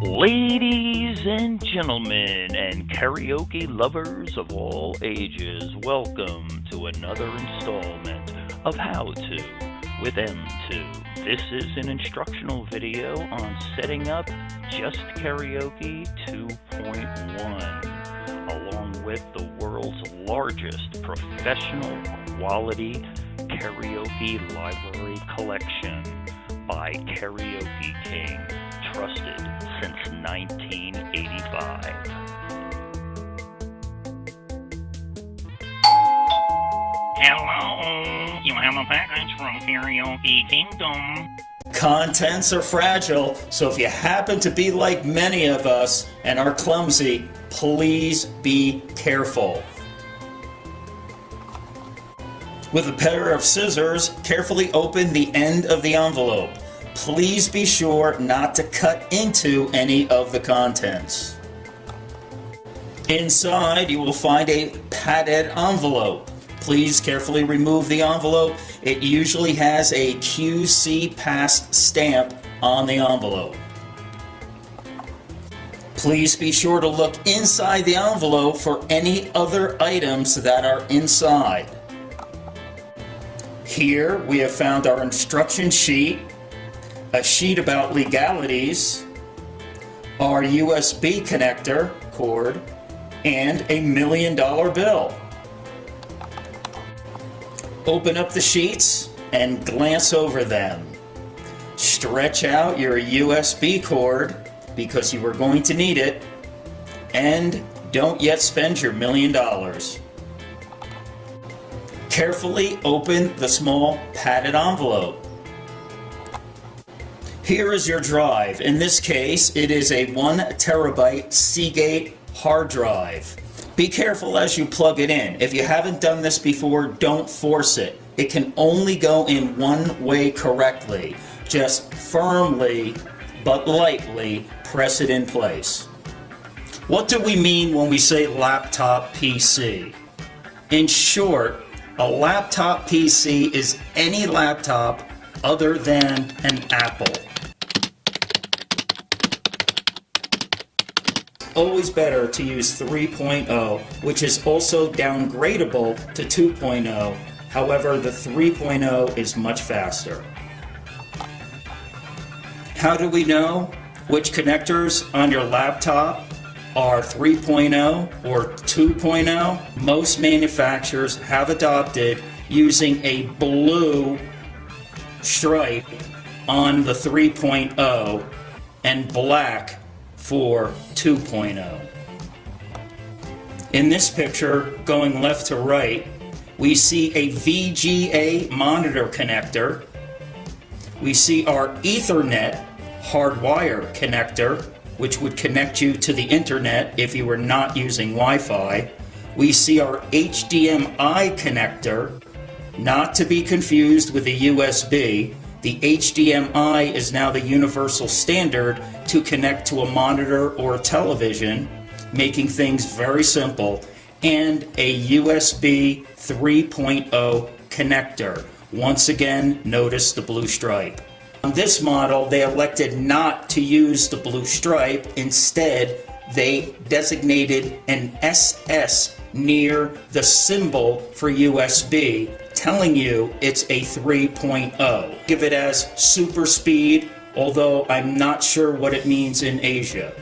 Ladies and gentlemen, and karaoke lovers of all ages, welcome to another installment of How To with M2. This is an instructional video on setting up Just Karaoke 2.1, along with the world's largest professional quality karaoke library collection by Karaoke King, trusted since 1985. Hello, you have a package from Karaoke Kingdom. Contents are fragile, so if you happen to be like many of us and are clumsy, please be careful. With a pair of scissors, carefully open the end of the envelope. Please be sure not to cut into any of the contents. Inside, you will find a padded envelope. Please carefully remove the envelope. It usually has a QC Pass stamp on the envelope. Please be sure to look inside the envelope for any other items that are inside. Here we have found our instruction sheet, a sheet about legalities, our USB connector cord, and a million dollar bill. Open up the sheets and glance over them. Stretch out your USB cord because you are going to need it and don't yet spend your million dollars. Carefully open the small padded envelope. Here is your drive. In this case, it is a one terabyte Seagate hard drive. Be careful as you plug it in. If you haven't done this before, don't force it. It can only go in one way correctly. Just firmly but lightly press it in place. What do we mean when we say laptop PC? In short, a laptop PC is any laptop other than an Apple. Always better to use 3.0, which is also downgradable to 2.0. However, the 3.0 is much faster. How do we know which connectors on your laptop are 3.0 or 2.0, most manufacturers have adopted using a blue stripe on the 3.0 and black for 2.0. In this picture, going left to right, we see a VGA monitor connector. We see our Ethernet hardwire connector which would connect you to the internet if you were not using Wi-Fi. We see our HDMI connector, not to be confused with the USB. The HDMI is now the universal standard to connect to a monitor or a television, making things very simple, and a USB 3.0 connector. Once again, notice the blue stripe. On this model, they elected not to use the blue stripe. Instead, they designated an SS near the symbol for USB, telling you it's a 3.0. Give it as super speed, although I'm not sure what it means in Asia.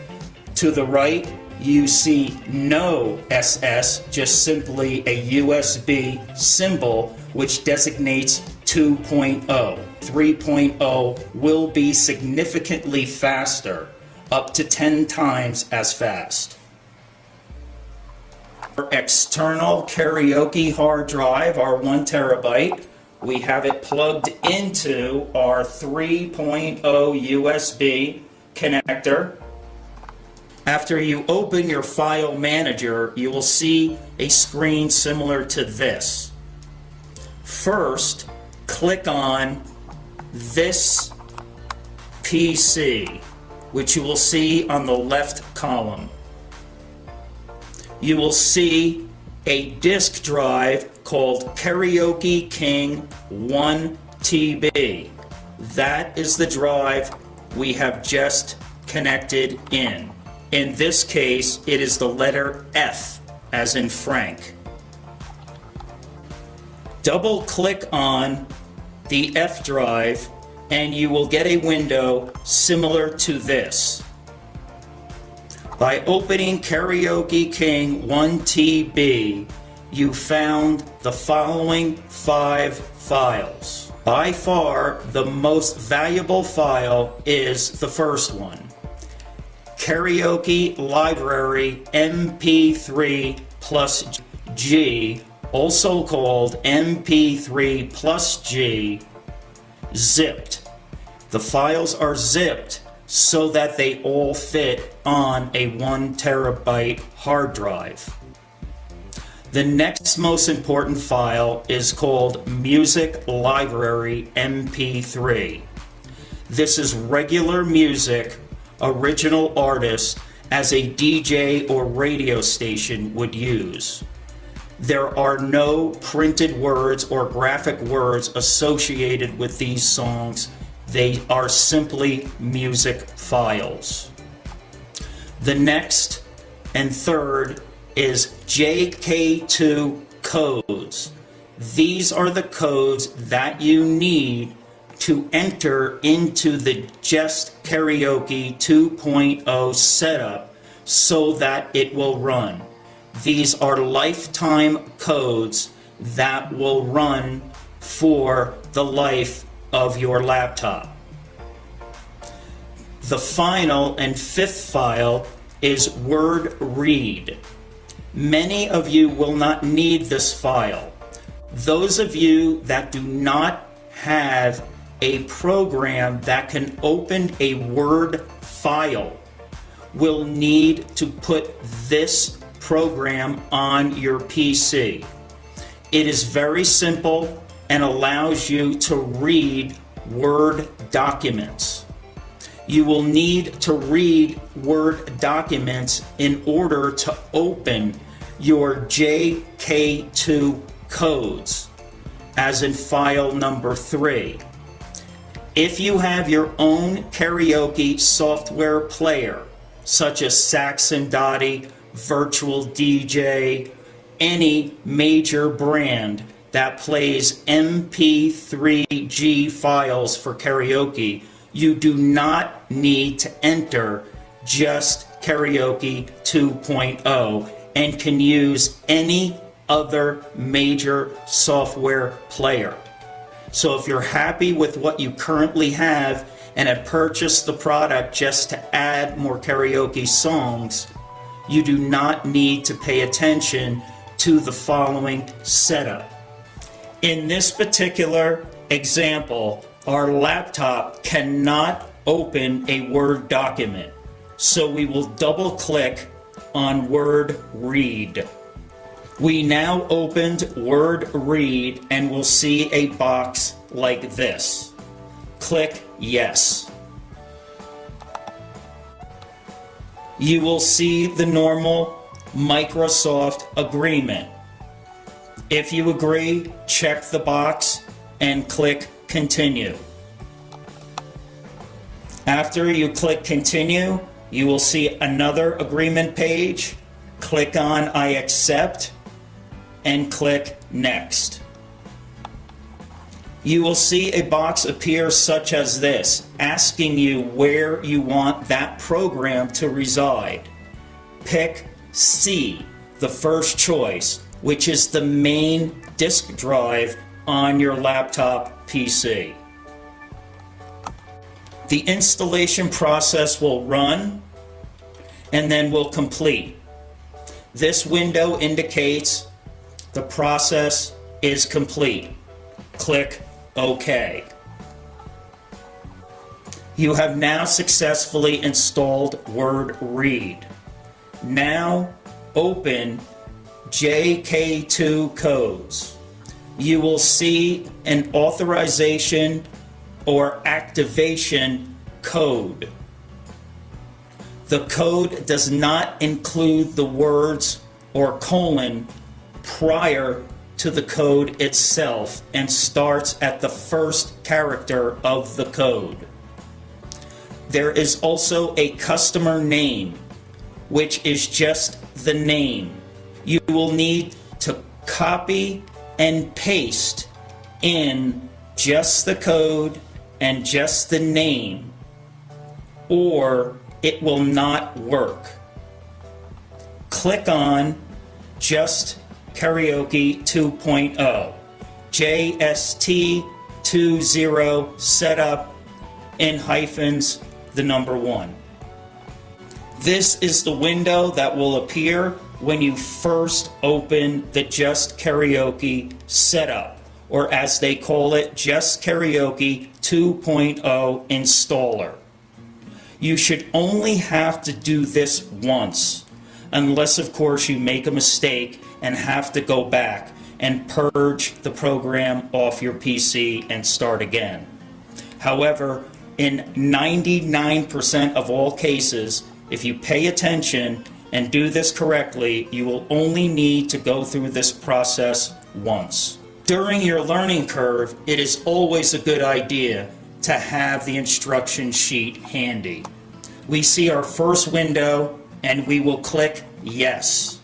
To the right, you see no SS, just simply a USB symbol, which designates 2.0. 3.0 will be significantly faster, up to 10 times as fast. Our external karaoke hard drive, our 1 terabyte, we have it plugged into our 3.0 USB connector. After you open your file manager, you will see a screen similar to this. First, click on this PC, which you will see on the left column. You will see a disk drive called Karaoke King 1 TB. That is the drive we have just connected in. In this case, it is the letter F, as in Frank. Double click on the F drive and you will get a window similar to this. By opening Karaoke King 1TB, you found the following five files. By far, the most valuable file is the first one. Karaoke Library MP3 plus G, also called MP3 plus G, zipped. The files are zipped so that they all fit on a one terabyte hard drive. The next most important file is called Music Library MP3. This is regular music, original artist, as a DJ or radio station would use. There are no printed words or graphic words associated with these songs. They are simply music files. The next and third is JK2 codes. These are the codes that you need to enter into the Just Karaoke 2.0 setup so that it will run. These are lifetime codes that will run for the life of your laptop. The final and fifth file is word read. Many of you will not need this file. Those of you that do not have a program that can open a Word file will need to put this program on your PC. It is very simple and allows you to read Word documents. You will need to read Word documents in order to open your JK2 codes, as in file number 3. If you have your own karaoke software player, such as Saxon Dottie virtual DJ, any major brand that plays MP3G files for karaoke, you do not need to enter just Karaoke 2.0 and can use any other major software player. So if you're happy with what you currently have and have purchased the product just to add more karaoke songs, you do not need to pay attention to the following setup. In this particular example, our laptop cannot open a Word document. So we will double click on Word Read. We now opened Word Read and will see a box like this. Click Yes. you will see the normal Microsoft agreement. If you agree, check the box and click Continue. After you click Continue, you will see another agreement page. Click on I accept and click Next you will see a box appear such as this, asking you where you want that program to reside. Pick C, the first choice, which is the main disk drive on your laptop PC. The installation process will run and then will complete. This window indicates the process is complete. Click OK. You have now successfully installed Word Read. Now open JK2 codes. You will see an authorization or activation code. The code does not include the words or colon prior to the code itself and starts at the first character of the code. there is also a customer name, which is just the name. You will need to copy and paste in just the code and just the name, or it will not work. Click on Just Karaoke 2.0, JST20 setup in hyphens, the number one. This is the window that will appear when you first open the Just Karaoke setup, or as they call it, Just Karaoke 2.0 installer. You should only have to do this once, unless of course you make a mistake and have to go back and purge the program off your PC and start again. However, in 99% of all cases, if you pay attention and do this correctly, you will only need to go through this process once. During your learning curve, it is always a good idea to have the instruction sheet handy. We see our first window and we will click Yes.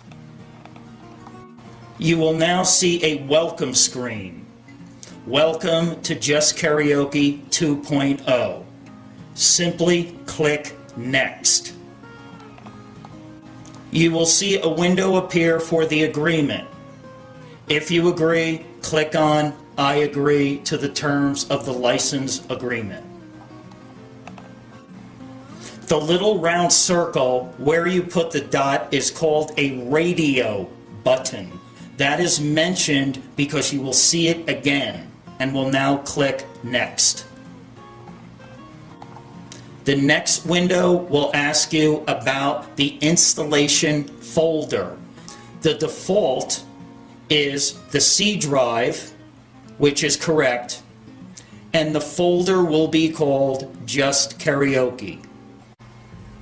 You will now see a welcome screen. Welcome to Just Karaoke 2.0. Simply click Next. You will see a window appear for the agreement. If you agree, click on I agree to the terms of the license agreement. The little round circle where you put the dot is called a radio button. That is mentioned because you will see it again and will now click Next. The next window will ask you about the installation folder. The default is the C drive, which is correct, and the folder will be called Just Karaoke.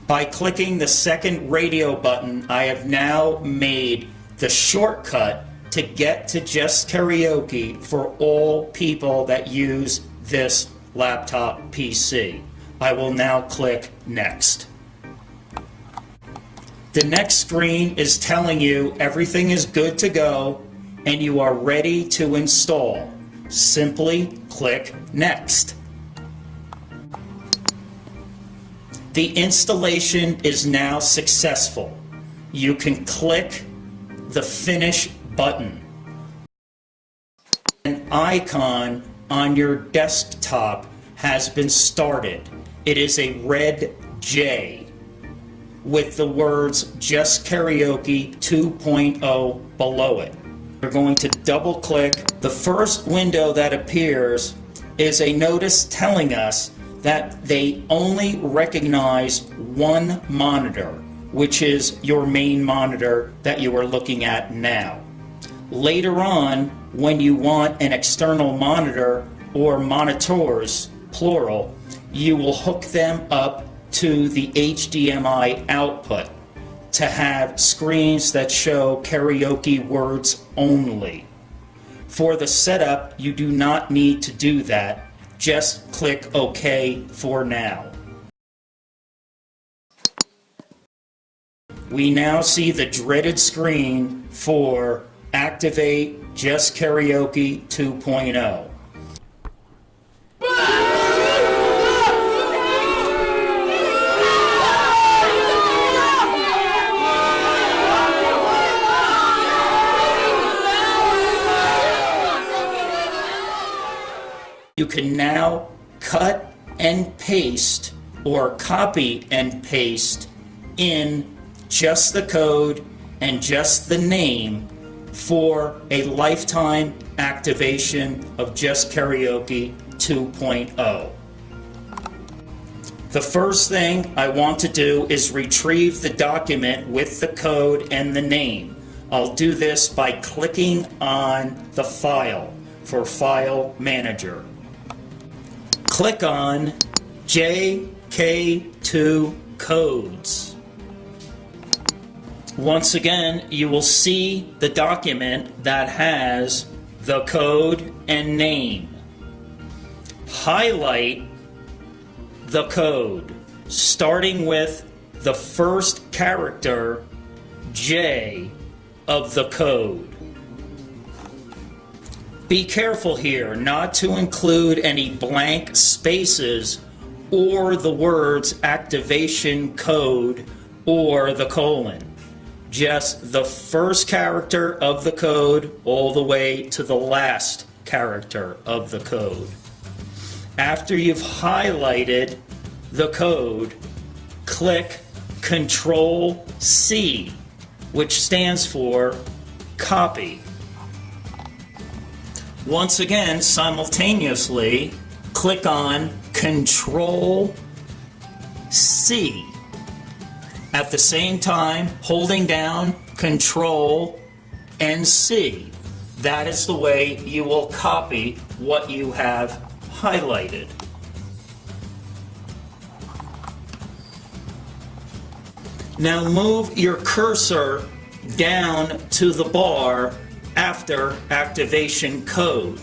By clicking the second radio button, I have now made the shortcut to get to Just Karaoke for all people that use this laptop PC. I will now click Next. The next screen is telling you everything is good to go and you are ready to install. Simply click Next. The installation is now successful. You can click the Finish button. An icon on your desktop has been started. It is a red J with the words Just Karaoke 2.0 below it. We're going to double click. The first window that appears is a notice telling us that they only recognize one monitor, which is your main monitor that you are looking at now. Later on, when you want an external monitor or monitors, plural, you will hook them up to the HDMI output to have screens that show karaoke words only. For the setup, you do not need to do that. Just click OK for now. We now see the dreaded screen for Activate Just Karaoke 2.0. can now cut and paste or copy and paste in just the code and just the name for a lifetime activation of Just Karaoke 2.0. The first thing I want to do is retrieve the document with the code and the name. I'll do this by clicking on the file for File Manager click on JK2 codes. Once again, you will see the document that has the code and name. Highlight the code starting with the first character, J, of the code. Be careful here not to include any blank spaces or the words activation code or the colon. Just the first character of the code all the way to the last character of the code. After you've highlighted the code, click Control C, which stands for copy. Once again, simultaneously, click on Control C. At the same time, holding down Control and C. That is the way you will copy what you have highlighted. Now move your cursor down to the bar after activation code.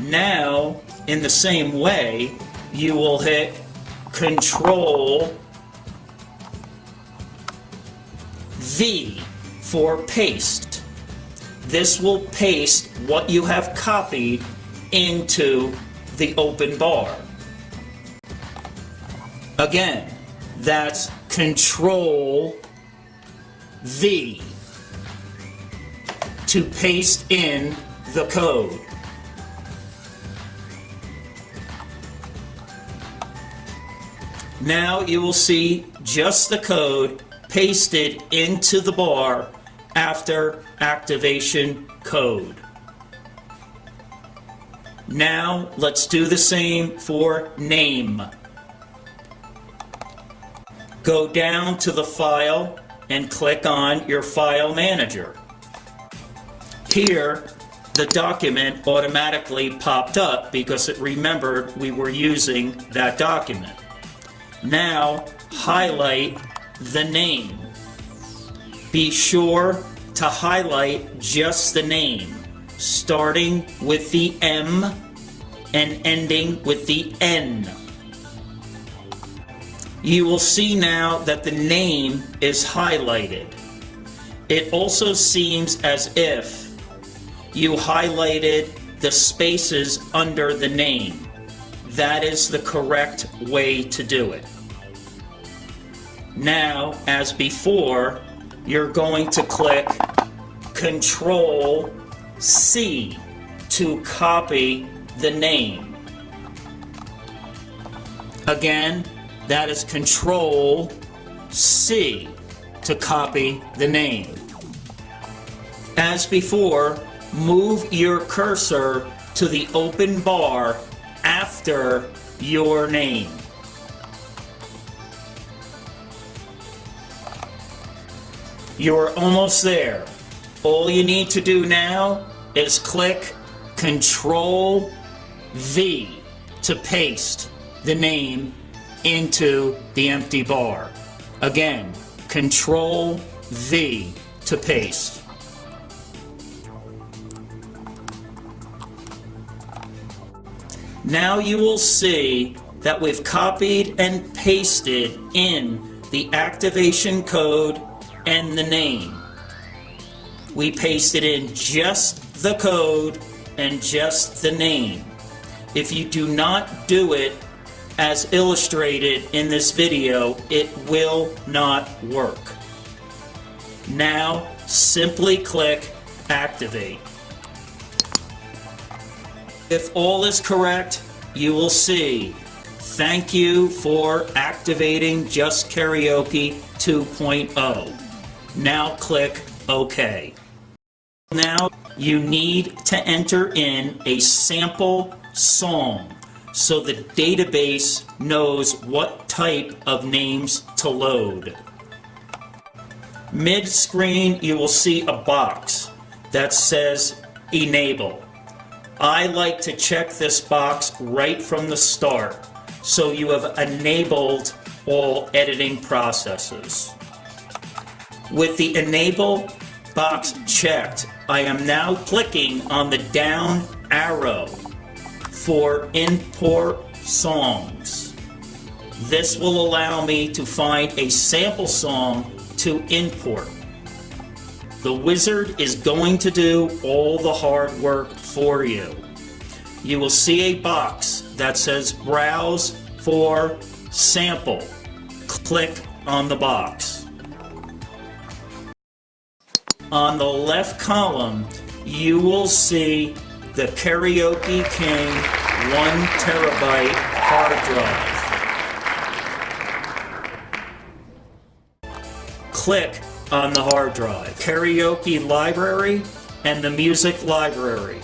Now, in the same way, you will hit Control V for paste. This will paste what you have copied into the open bar. Again, that's Control V to paste in the code. Now you will see just the code pasted into the bar after activation code. Now let's do the same for name. Go down to the file and click on your file manager. Here, the document automatically popped up because it remembered we were using that document. Now, highlight the name. Be sure to highlight just the name, starting with the M and ending with the N. You will see now that the name is highlighted. It also seems as if you highlighted the spaces under the name. That is the correct way to do it. Now, as before, you're going to click Control C to copy the name. Again, that is Control C to copy the name. As before, move your cursor to the open bar after your name. You're almost there. All you need to do now is click Control V to paste the name into the empty bar. Again, Control V to paste. Now you will see that we've copied and pasted in the activation code and the name. We pasted in just the code and just the name. If you do not do it as illustrated in this video, it will not work. Now, simply click Activate. If all is correct, you will see Thank you for activating Just Karaoke 2.0. Now click OK. Now you need to enter in a sample song so the database knows what type of names to load. Mid-screen you will see a box that says Enable. I like to check this box right from the start so you have enabled all editing processes. With the Enable box checked, I am now clicking on the down arrow for import songs. This will allow me to find a sample song to import. The wizard is going to do all the hard work for you. You will see a box that says Browse for Sample. Click on the box. On the left column, you will see the Karaoke King 1 terabyte hard drive. Click on the hard drive. Karaoke Library and the Music Library.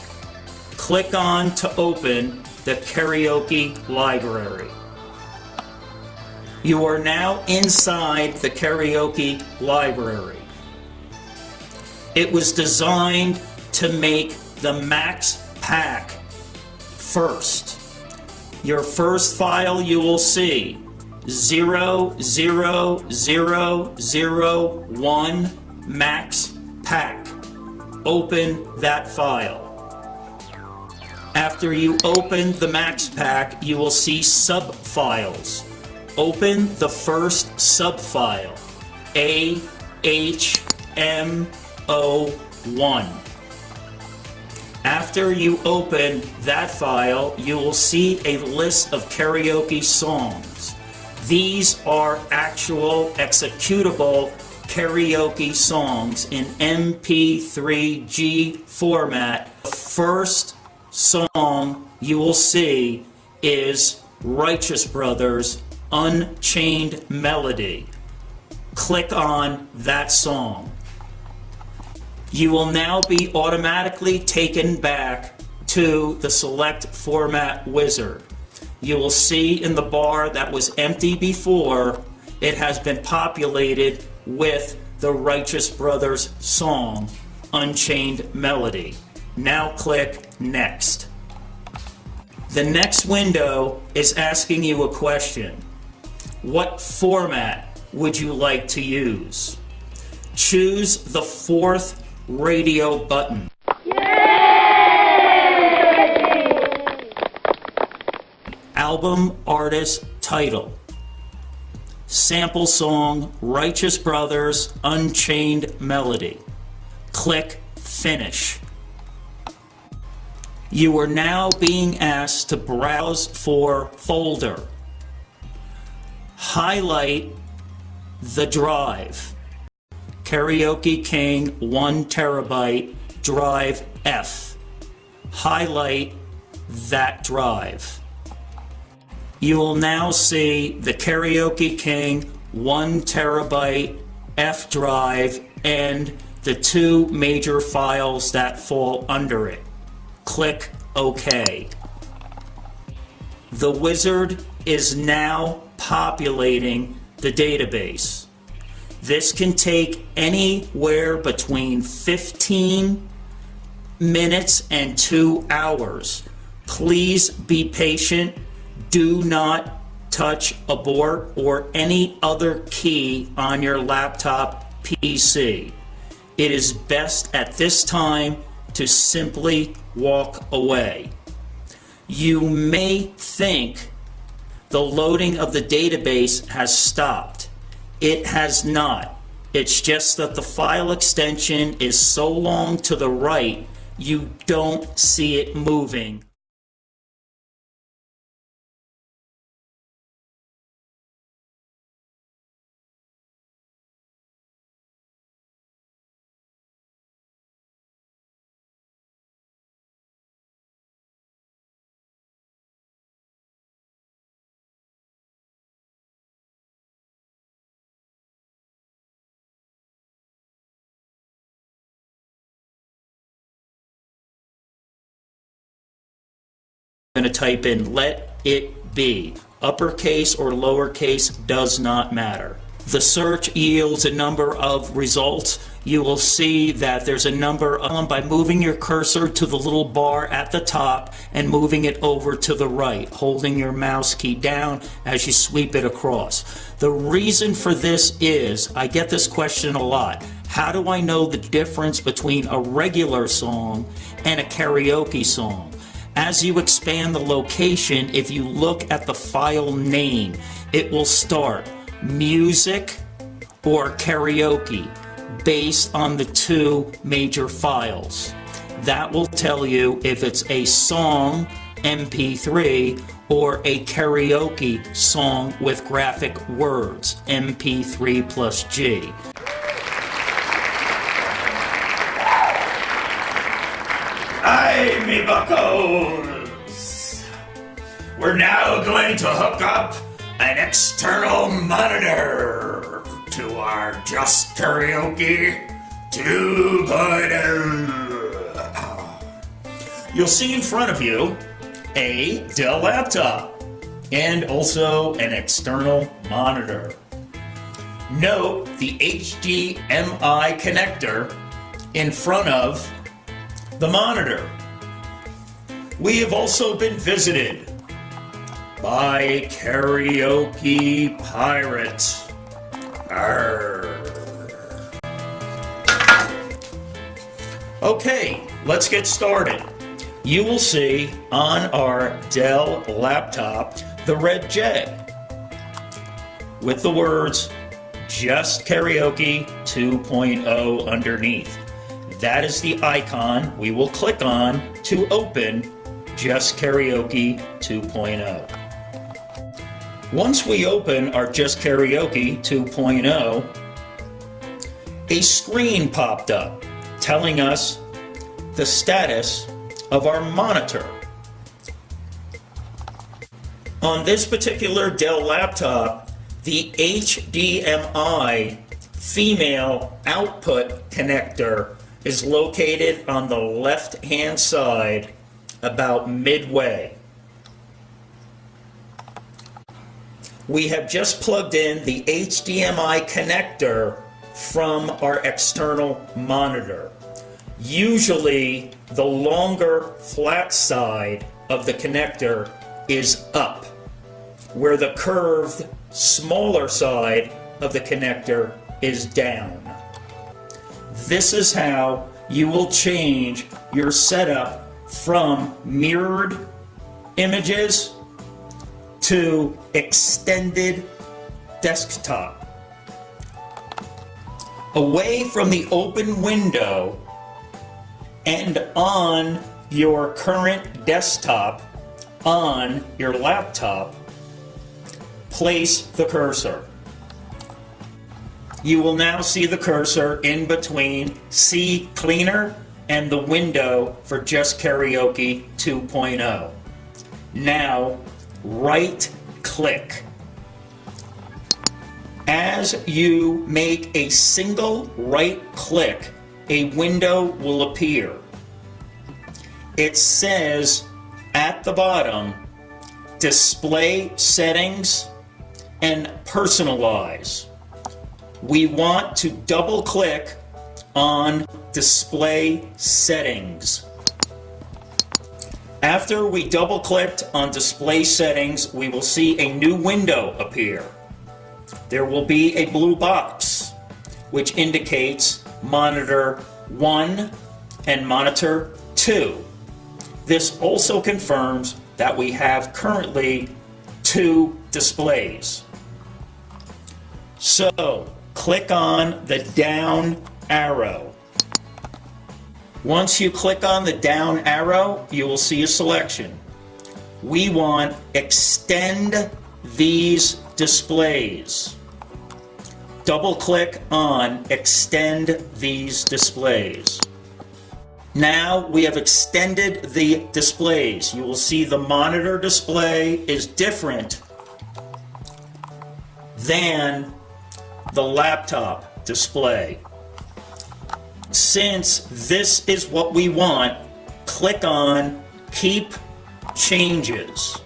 Click on to open the Karaoke Library. You are now inside the Karaoke Library. It was designed to make the max pack first. Your first file you will see 00001 max pack. Open that file. After you open the max pack, you will see sub-files. Open the first sub-file, AHMO1. After you open that file, you will see a list of karaoke songs. These are actual executable karaoke songs in MP3G format. The First song you will see is Righteous Brothers Unchained Melody. Click on that song. You will now be automatically taken back to the select format wizard. You will see in the bar that was empty before, it has been populated with the Righteous Brothers song, Unchained Melody. Now click Next. The next window is asking you a question. What format would you like to use? Choose the fourth radio button. Album artist title. Sample song Righteous Brothers Unchained Melody. Click Finish. You are now being asked to browse for folder. Highlight the drive. Karaoke King 1 terabyte drive F. Highlight that drive. You will now see the Karaoke King 1 terabyte F drive and the two major files that fall under it. Click OK. The wizard is now populating the database. This can take anywhere between 15 minutes and two hours. Please be patient. Do not touch abort or any other key on your laptop PC. It is best at this time to simply walk away. You may think the loading of the database has stopped. It has not. It's just that the file extension is so long to the right, you don't see it moving. Going to type in let it be. Uppercase or lowercase does not matter. The search yields a number of results. You will see that there's a number of, by moving your cursor to the little bar at the top and moving it over to the right, holding your mouse key down as you sweep it across. The reason for this is, I get this question a lot, how do I know the difference between a regular song and a karaoke song? As you expand the location, if you look at the file name, it will start music or karaoke based on the two major files. That will tell you if it's a song MP3 or a karaoke song with graphic words MP3 plus G. We're now going to hook up an external monitor to our Just Karaoke 2.0. You'll see in front of you a Dell laptop and also an external monitor. Note the HDMI connector in front of the monitor. We have also been visited by Karaoke Pirate. Arr. Okay, let's get started. You will see on our Dell laptop the red J with the words Just Karaoke 2.0 underneath. That is the icon we will click on to open Just Karaoke 2.0. Once we open our Just Karaoke 2.0, a screen popped up telling us the status of our monitor. On this particular Dell laptop, the HDMI female output connector is located on the left hand side about midway. We have just plugged in the HDMI connector from our external monitor. Usually the longer flat side of the connector is up, where the curved smaller side of the connector is down. This is how you will change your setup from mirrored images to extended desktop. Away from the open window and on your current desktop on your laptop, place the cursor. You will now see the cursor in between CCleaner and the window for Just Karaoke 2.0. Now, right click. As you make a single right click, a window will appear. It says at the bottom, display settings and personalize. We want to double click on display settings. After we double clicked on display settings, we will see a new window appear. There will be a blue box which indicates monitor 1 and monitor 2. This also confirms that we have currently two displays. So, click on the down arrow. Once you click on the down arrow, you will see a selection. We want extend these displays. Double click on extend these displays. Now we have extended the displays. You will see the monitor display is different than the laptop display. Since this is what we want, click on Keep Changes.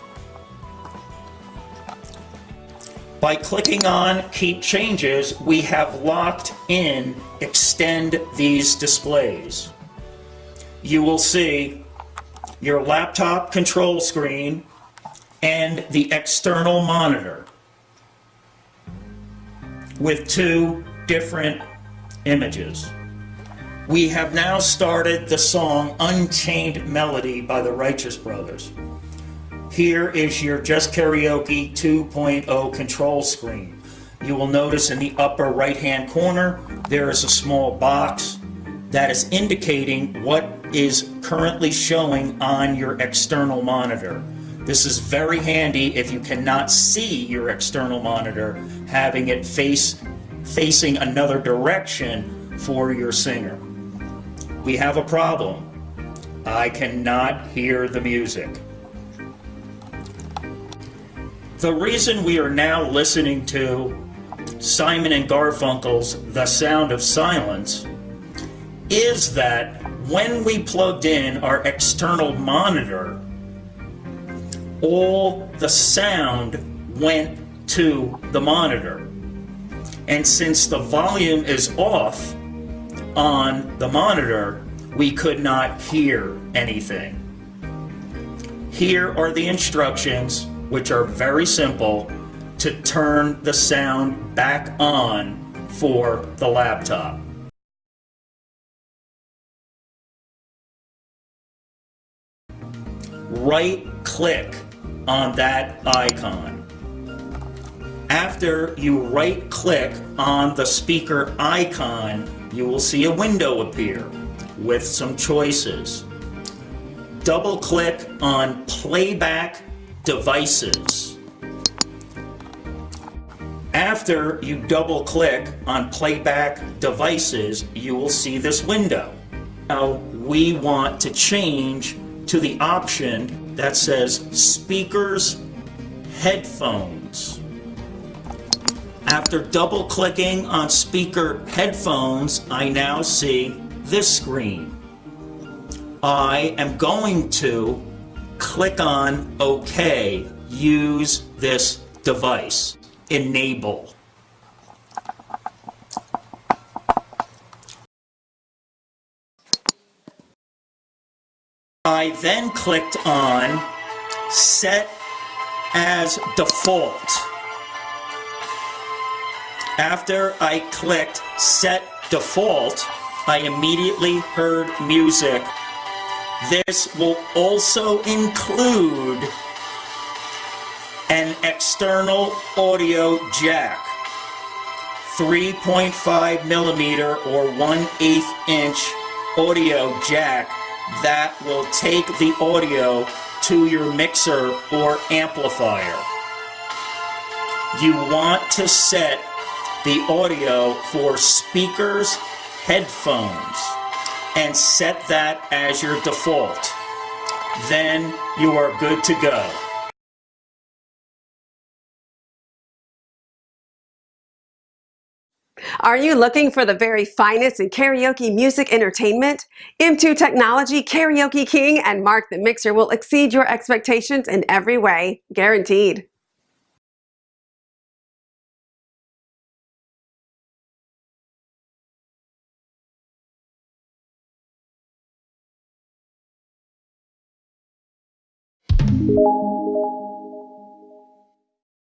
By clicking on Keep Changes, we have locked in Extend these displays. You will see your laptop control screen and the external monitor with two different images. We have now started the song Unchained Melody by the Righteous Brothers. Here is your Just Karaoke 2.0 control screen. You will notice in the upper right hand corner there is a small box that is indicating what is currently showing on your external monitor. This is very handy if you cannot see your external monitor, having it face facing another direction for your singer. We have a problem. I cannot hear the music. The reason we are now listening to Simon and Garfunkel's The Sound of Silence is that when we plugged in our external monitor, all the sound went to the monitor. And since the volume is off on the monitor, we could not hear anything. Here are the instructions, which are very simple, to turn the sound back on for the laptop. Right click on that icon. After you right click on the speaker icon, you will see a window appear with some choices. Double click on playback devices. After you double click on playback devices, you will see this window. Now we want to change to the option that says speakers headphones. After double clicking on speaker headphones, I now see this screen. I am going to click on OK, use this device, enable. I then clicked on set as default. After I clicked set default, I immediately heard music. This will also include an external audio jack, 3.5 millimeter or 1 8 inch audio jack that will take the audio to your mixer or amplifier. You want to set the audio for speakers, headphones, and set that as your default. Then you are good to go. Are you looking for the very finest in karaoke music entertainment? M2 Technology, Karaoke King, and Mark the Mixer will exceed your expectations in every way, guaranteed.